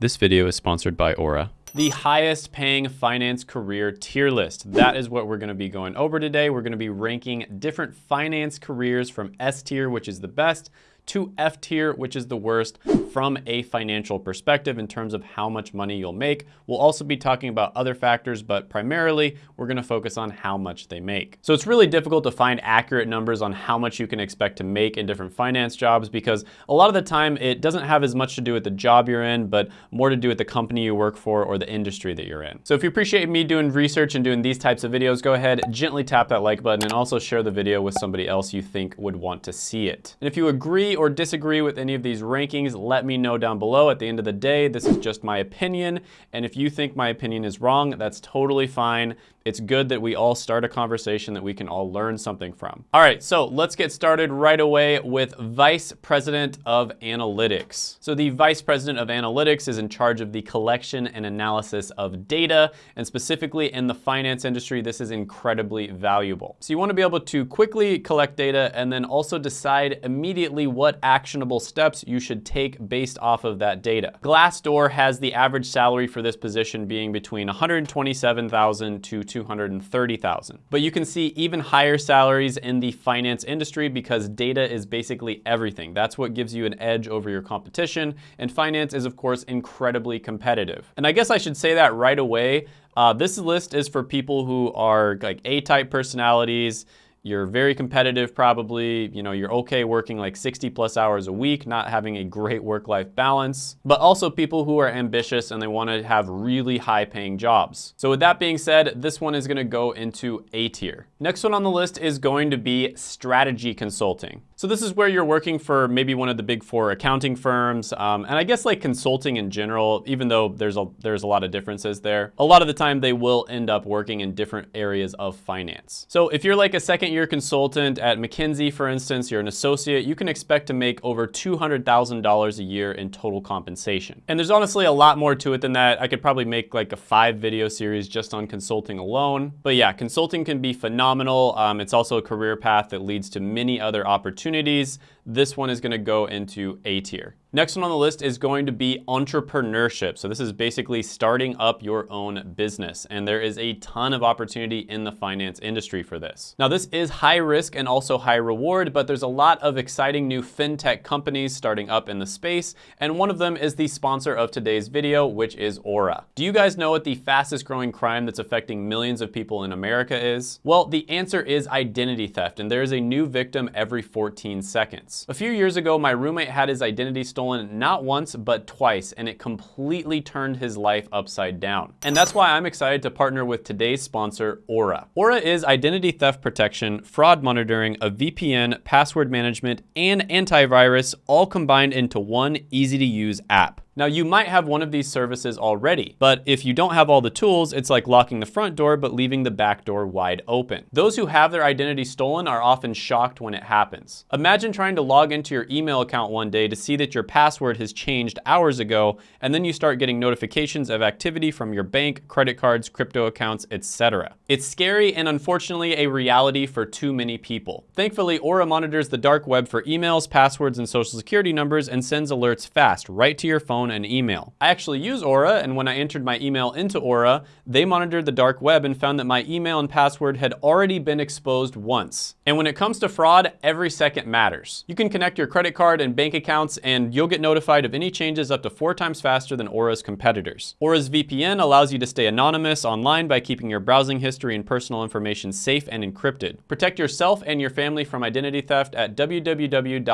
This video is sponsored by Aura. The highest paying finance career tier list. That is what we're gonna be going over today. We're gonna be ranking different finance careers from S tier, which is the best, to F tier, which is the worst from a financial perspective in terms of how much money you'll make. We'll also be talking about other factors, but primarily we're gonna focus on how much they make. So it's really difficult to find accurate numbers on how much you can expect to make in different finance jobs because a lot of the time it doesn't have as much to do with the job you're in, but more to do with the company you work for or the industry that you're in. So if you appreciate me doing research and doing these types of videos, go ahead, gently tap that like button and also share the video with somebody else you think would want to see it. And if you agree or disagree with any of these rankings, let me know down below. At the end of the day, this is just my opinion. And if you think my opinion is wrong, that's totally fine. It's good that we all start a conversation that we can all learn something from. All right, so let's get started right away with Vice President of Analytics. So the Vice President of Analytics is in charge of the collection and analysis of data, and specifically in the finance industry, this is incredibly valuable. So you wanna be able to quickly collect data and then also decide immediately what actionable steps you should take based off of that data. Glassdoor has the average salary for this position being between 127,000 to 230,000. But you can see even higher salaries in the finance industry because data is basically everything. That's what gives you an edge over your competition. And finance is of course incredibly competitive. And I guess I should say that right away. Uh, this list is for people who are like A-type personalities, you're very competitive probably, you know, you're okay working like 60 plus hours a week, not having a great work-life balance, but also people who are ambitious and they wanna have really high paying jobs. So with that being said, this one is gonna go into A tier. Next one on the list is going to be strategy consulting. So this is where you're working for maybe one of the big four accounting firms. Um, and I guess like consulting in general, even though there's a, there's a lot of differences there, a lot of the time they will end up working in different areas of finance. So if you're like a second year consultant at McKinsey, for instance, you're an associate, you can expect to make over $200,000 a year in total compensation. And there's honestly a lot more to it than that. I could probably make like a five video series just on consulting alone. But yeah, consulting can be phenomenal. Um, it's also a career path that leads to many other opportunities opportunities, this one is gonna go into A tier. Next one on the list is going to be entrepreneurship. So this is basically starting up your own business. And there is a ton of opportunity in the finance industry for this. Now this is high risk and also high reward, but there's a lot of exciting new fintech companies starting up in the space. And one of them is the sponsor of today's video, which is Aura. Do you guys know what the fastest growing crime that's affecting millions of people in America is? Well, the answer is identity theft. And there is a new victim every 14 seconds. A few years ago, my roommate had his identity stolen not once, but twice, and it completely turned his life upside down. And that's why I'm excited to partner with today's sponsor, Aura. Aura is identity theft protection, fraud monitoring, a VPN, password management, and antivirus all combined into one easy to use app. Now you might have one of these services already, but if you don't have all the tools, it's like locking the front door but leaving the back door wide open. Those who have their identity stolen are often shocked when it happens. Imagine trying to log into your email account one day to see that your password has changed hours ago, and then you start getting notifications of activity from your bank, credit cards, crypto accounts, etc. It's scary and unfortunately a reality for too many people. Thankfully, Aura monitors the dark web for emails, passwords, and social security numbers and sends alerts fast right to your phone phone and email. I actually use Aura, and when I entered my email into Aura, they monitored the dark web and found that my email and password had already been exposed once. And when it comes to fraud, every second matters. You can connect your credit card and bank accounts, and you'll get notified of any changes up to four times faster than Aura's competitors. Aura's VPN allows you to stay anonymous online by keeping your browsing history and personal information safe and encrypted. Protect yourself and your family from identity theft at www.aura.com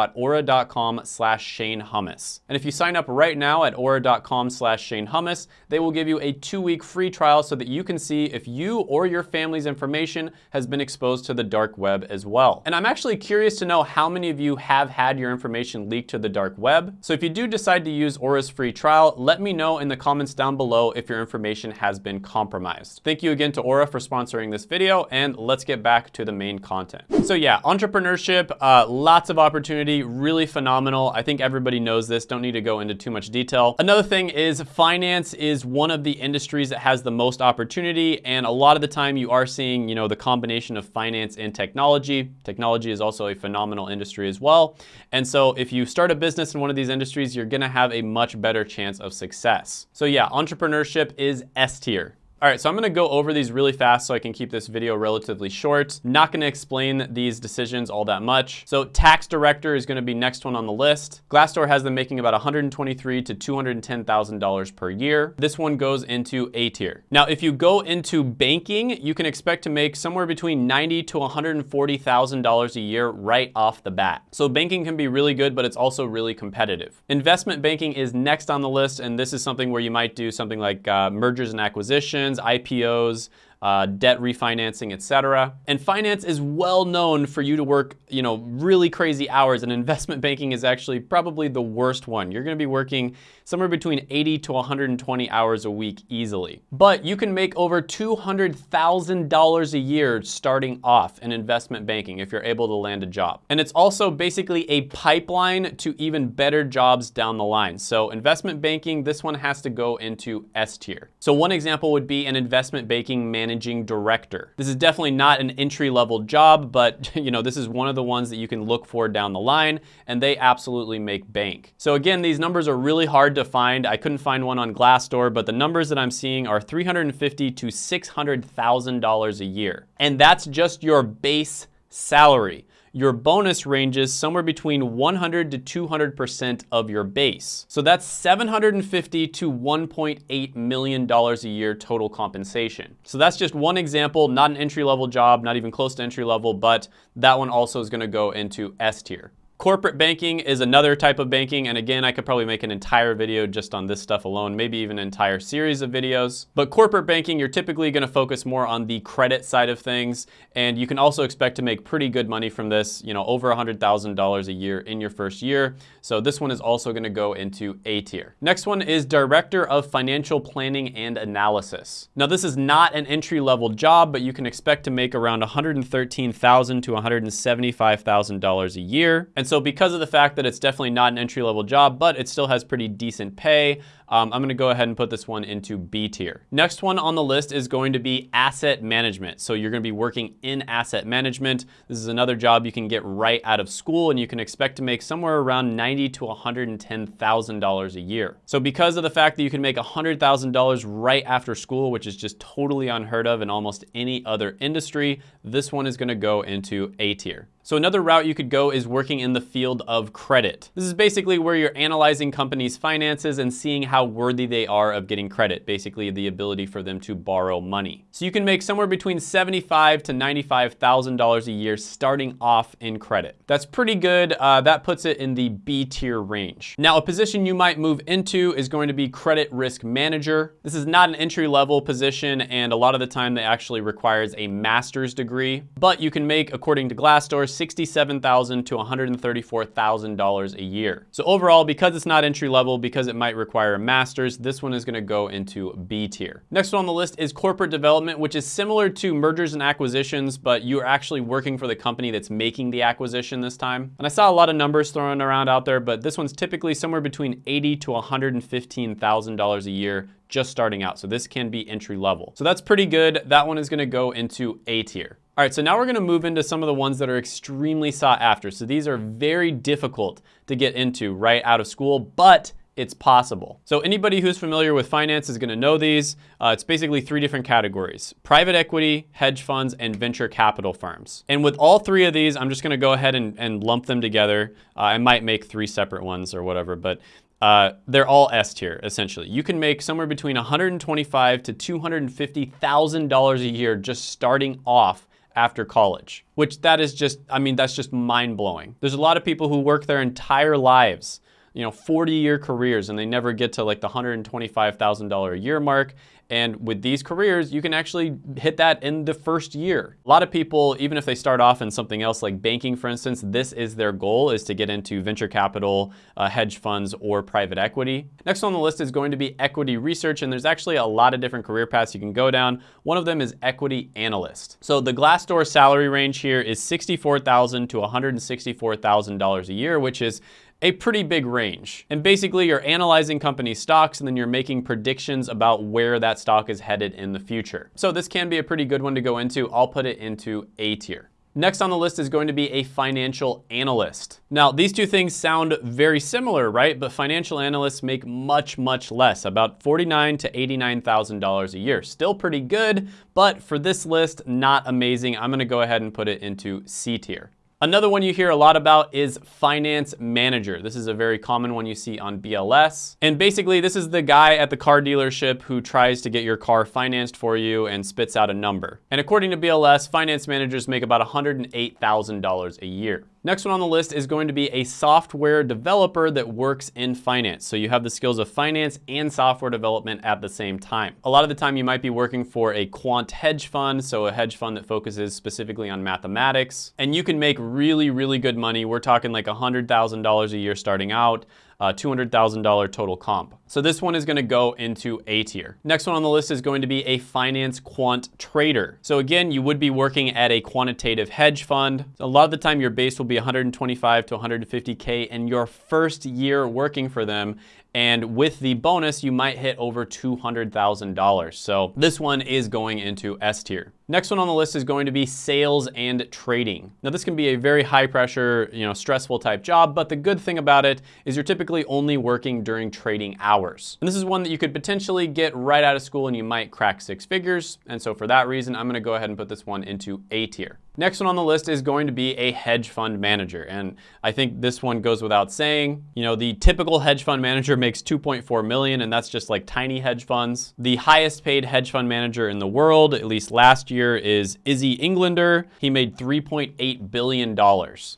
slash Shane Hummus. And if you sign up right now at aura.com slash Shane Hummus. They will give you a two-week free trial so that you can see if you or your family's information has been exposed to the dark web as well. And I'm actually curious to know how many of you have had your information leaked to the dark web. So if you do decide to use Aura's free trial, let me know in the comments down below if your information has been compromised. Thank you again to Aura for sponsoring this video, and let's get back to the main content. So yeah, entrepreneurship, uh, lots of opportunity, really phenomenal. I think everybody knows this, don't need to go into too much detail detail. Another thing is finance is one of the industries that has the most opportunity. And a lot of the time you are seeing, you know, the combination of finance and technology. Technology is also a phenomenal industry as well. And so if you start a business in one of these industries, you're gonna have a much better chance of success. So yeah, entrepreneurship is S tier. All right, so I'm gonna go over these really fast so I can keep this video relatively short. Not gonna explain these decisions all that much. So tax director is gonna be next one on the list. Glassdoor has them making about 123 to $210,000 per year. This one goes into A tier. Now, if you go into banking, you can expect to make somewhere between 90 to $140,000 a year right off the bat. So banking can be really good, but it's also really competitive. Investment banking is next on the list, and this is something where you might do something like uh, mergers and acquisitions, IPOs, uh, debt refinancing, etc. And finance is well known for you to work, you know, really crazy hours and investment banking is actually probably the worst one. You're gonna be working somewhere between 80 to 120 hours a week easily. But you can make over $200,000 a year starting off in investment banking if you're able to land a job. And it's also basically a pipeline to even better jobs down the line. So investment banking, this one has to go into S tier. So one example would be an investment banking managing director. This is definitely not an entry level job, but you know, this is one of the ones that you can look for down the line and they absolutely make bank. So again, these numbers are really hard hard to find. I couldn't find one on Glassdoor, but the numbers that I'm seeing are 350 to $600,000 a year. And that's just your base salary. Your bonus ranges somewhere between 100 to 200% of your base. So that's 750 to $1.8 million a year total compensation. So that's just one example, not an entry level job, not even close to entry level, but that one also is gonna go into S tier. Corporate banking is another type of banking, and again, I could probably make an entire video just on this stuff alone, maybe even an entire series of videos. But corporate banking, you're typically gonna focus more on the credit side of things, and you can also expect to make pretty good money from this, you know, over $100,000 a year in your first year. So this one is also gonna go into A tier. Next one is Director of Financial Planning and Analysis. Now this is not an entry-level job, but you can expect to make around 113,000 to $175,000 a year. And so because of the fact that it's definitely not an entry-level job, but it still has pretty decent pay, um, I'm gonna go ahead and put this one into B tier. Next one on the list is going to be asset management. So you're gonna be working in asset management. This is another job you can get right out of school and you can expect to make somewhere around 90 to $110,000 a year. So because of the fact that you can make $100,000 right after school, which is just totally unheard of in almost any other industry, this one is gonna go into A tier. So another route you could go is working in the field of credit. This is basically where you're analyzing companies' finances and seeing how worthy they are of getting credit, basically the ability for them to borrow money. So you can make somewhere between $75 to $95,000 a year starting off in credit. That's pretty good. Uh, that puts it in the B tier range. Now, a position you might move into is going to be credit risk manager. This is not an entry level position and a lot of the time that actually requires a master's degree, but you can make, according to Glassdoor, $67,000 to $134,000 a year. So overall, because it's not entry level, because it might require a master's, this one is gonna go into B tier. Next one on the list is corporate development, which is similar to mergers and acquisitions, but you're actually working for the company that's making the acquisition this time. And I saw a lot of numbers thrown around out there, but this one's typically somewhere between 80 to $115,000 a year just starting out. So this can be entry level. So that's pretty good. That one is gonna go into A tier. All right, so now we're gonna move into some of the ones that are extremely sought after. So these are very difficult to get into right out of school, but it's possible. So anybody who's familiar with finance is gonna know these. Uh, it's basically three different categories, private equity, hedge funds, and venture capital firms. And with all three of these, I'm just gonna go ahead and, and lump them together. Uh, I might make three separate ones or whatever, but uh, they're all S tier, essentially. You can make somewhere between $125 to $250,000 a year just starting off after college, which that is just, I mean, that's just mind blowing. There's a lot of people who work their entire lives, you know, 40 year careers and they never get to like the $125,000 a year mark. And with these careers, you can actually hit that in the first year. A lot of people, even if they start off in something else like banking, for instance, this is their goal is to get into venture capital, uh, hedge funds, or private equity. Next on the list is going to be equity research. And there's actually a lot of different career paths you can go down. One of them is equity analyst. So the Glassdoor salary range here is 64,000 to $164,000 a year, which is a pretty big range. And basically you're analyzing company stocks and then you're making predictions about where that stock is headed in the future. So this can be a pretty good one to go into. I'll put it into A tier. Next on the list is going to be a financial analyst. Now, these two things sound very similar, right? But financial analysts make much, much less, about $49 to $89,000 a year. Still pretty good, but for this list, not amazing. I'm gonna go ahead and put it into C tier. Another one you hear a lot about is finance manager. This is a very common one you see on BLS. And basically this is the guy at the car dealership who tries to get your car financed for you and spits out a number. And according to BLS, finance managers make about $108,000 a year. Next one on the list is going to be a software developer that works in finance. So you have the skills of finance and software development at the same time. A lot of the time you might be working for a quant hedge fund, so a hedge fund that focuses specifically on mathematics. And you can make really, really good money. We're talking like $100,000 a year starting out uh, $200,000 total comp. So this one is gonna go into A tier. Next one on the list is going to be a finance quant trader. So again, you would be working at a quantitative hedge fund. A lot of the time your base will be 125 to 150K in your first year working for them. And with the bonus, you might hit over $200,000. So this one is going into S tier. Next one on the list is going to be sales and trading. Now this can be a very high pressure, you know, stressful type job, but the good thing about it is you're typically only working during trading hours. And this is one that you could potentially get right out of school and you might crack six figures. And so for that reason, I'm gonna go ahead and put this one into A tier. Next one on the list is going to be a hedge fund manager. And I think this one goes without saying, you know, the typical hedge fund manager makes 2.4 million and that's just like tiny hedge funds. The highest paid hedge fund manager in the world, at least last year, is Izzy Englander. He made $3.8 billion.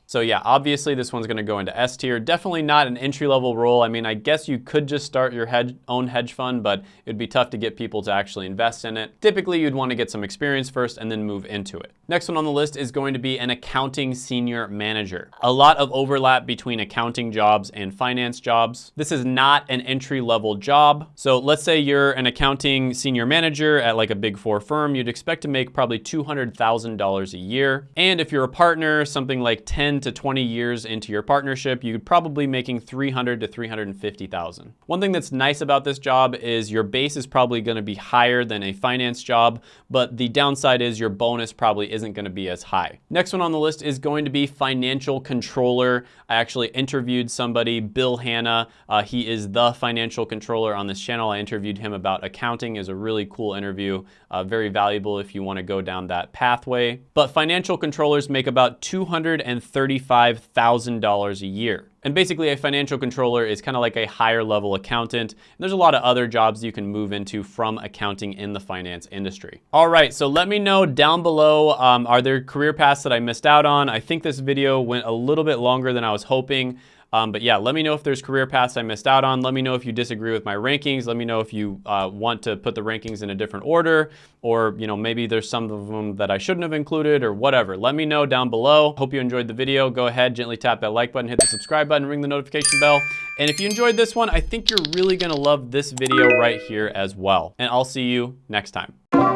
So yeah, obviously this one's gonna go into S tier. Definitely not an entry level role. I mean, I guess you could just start your hedge, own hedge fund, but it'd be tough to get people to actually invest in it. Typically, you'd wanna get some experience first and then move into it. Next one on the list list is going to be an accounting senior manager. A lot of overlap between accounting jobs and finance jobs. This is not an entry level job. So let's say you're an accounting senior manager at like a big four firm, you'd expect to make probably $200,000 a year. And if you're a partner, something like 10 to 20 years into your partnership, you'd probably be making 300 to 350,000. One thing that's nice about this job is your base is probably gonna be higher than a finance job, but the downside is your bonus probably isn't gonna be as as high. Next one on the list is going to be financial controller. I actually interviewed somebody, Bill Hanna. Uh, he is the financial controller on this channel. I interviewed him about accounting is a really cool interview, uh, very valuable if you wanna go down that pathway. But financial controllers make about $235,000 a year. And basically a financial controller is kind of like a higher level accountant. And there's a lot of other jobs you can move into from accounting in the finance industry. All right, so let me know down below, um, are there career paths that I missed out on? I think this video went a little bit longer than I was hoping. Um, but yeah, let me know if there's career paths I missed out on. Let me know if you disagree with my rankings. Let me know if you uh, want to put the rankings in a different order or you know maybe there's some of them that I shouldn't have included or whatever. Let me know down below. Hope you enjoyed the video. Go ahead, gently tap that like button, hit the subscribe button, ring the notification bell. And if you enjoyed this one, I think you're really gonna love this video right here as well. And I'll see you next time.